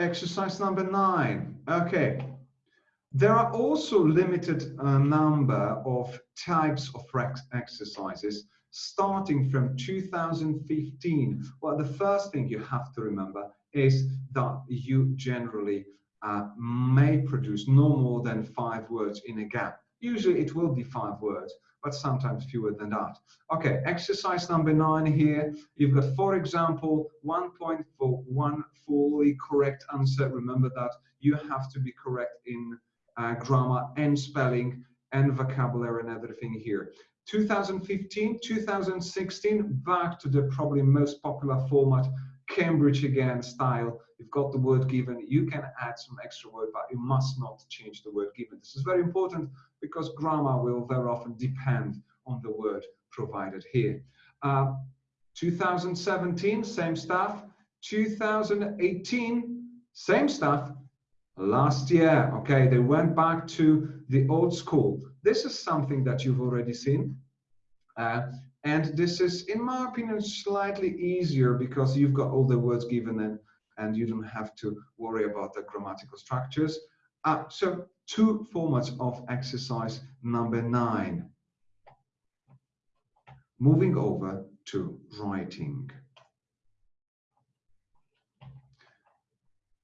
Exercise number nine. Okay. There are also limited uh, number of types of exercises starting from 2015. Well, the first thing you have to remember is that you generally uh, may produce no more than five words in a gap. Usually it will be five words, but sometimes fewer than that. Okay, exercise number nine here. You've got, for example, one point for one fully correct answer. Remember that you have to be correct in uh, grammar and spelling and vocabulary and everything here. 2015, 2016, back to the probably most popular format, Cambridge again style. You've got the word given. You can add some extra word, but you must not change the word given. This is very important because grammar will very often depend on the word provided here. Uh, 2017, same stuff. 2018, same stuff. Last year, okay, they went back to the old school. This is something that you've already seen. Uh, and this is, in my opinion, slightly easier because you've got all the words given in and you don't have to worry about the grammatical structures. Uh, so two formats of exercise number nine. Moving over to writing.